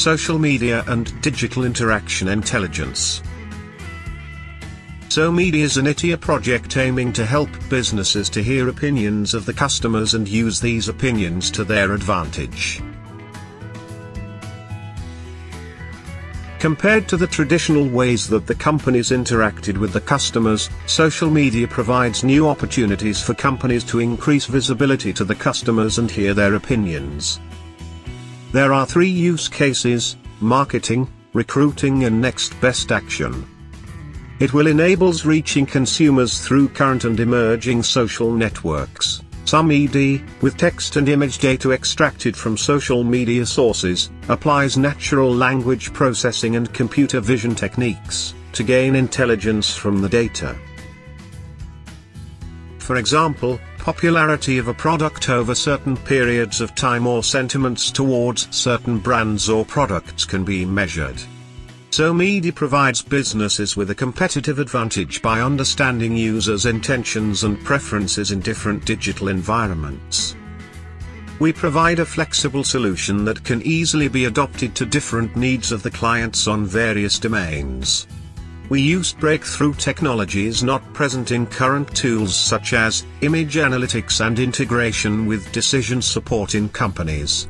social media and digital interaction intelligence. SoMeDi's an ITEA project aiming to help businesses to hear opinions of the customers and use these opinions to their advantage. Compared to the traditional ways that the companies interacted with the customers, social media provides new opportunities for companies to increase visibility to the customers and hear their opinions. There are three use cases, marketing, recruiting and next best action. It will enables reaching consumers through current and emerging social networks. SoMeDi, with text and image data extracted from social media sources, applies natural language processing and computer vision techniques, to gain intelligence from the data. For example, popularity of a product over certain periods of time or sentiments towards certain brands or products can be measured. SoMeDi provides businesses with a competitive advantage by understanding users' intentions and preferences in different digital environments. We provide a flexible solution that can easily be adopted to different needs of the clients on various domains. We use breakthrough technologies not present in current tools such as image analytics and integration with decision support in companies.